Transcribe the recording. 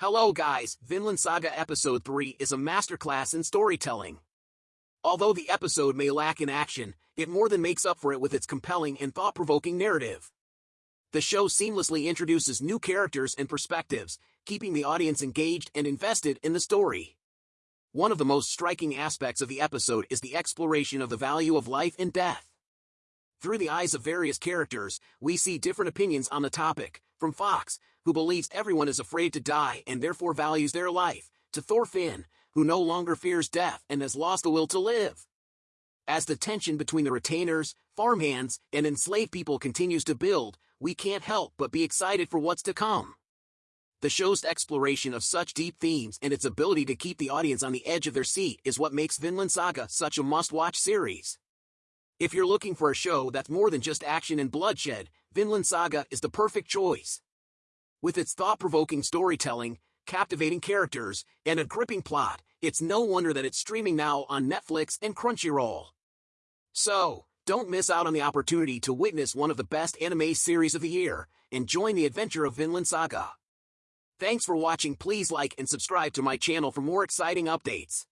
Hello guys, Vinland Saga Episode 3 is a masterclass in storytelling. Although the episode may lack in action, it more than makes up for it with its compelling and thought-provoking narrative. The show seamlessly introduces new characters and perspectives, keeping the audience engaged and invested in the story. One of the most striking aspects of the episode is the exploration of the value of life and death. Through the eyes of various characters, we see different opinions on the topic, from Fox, who believes everyone is afraid to die and therefore values their life, to Thorfinn, who no longer fears death and has lost the will to live. As the tension between the retainers, farmhands, and enslaved people continues to build, we can't help but be excited for what's to come. The show's exploration of such deep themes and its ability to keep the audience on the edge of their seat is what makes Vinland Saga such a must-watch series. If you're looking for a show that's more than just action and bloodshed, Vinland Saga is the perfect choice. With its thought-provoking storytelling, captivating characters, and a gripping plot, it's no wonder that it's streaming now on Netflix and Crunchyroll. So, don't miss out on the opportunity to witness one of the best anime series of the year and join the adventure of Vinland Saga. Thanks for watching please like and subscribe to my channel for more exciting updates.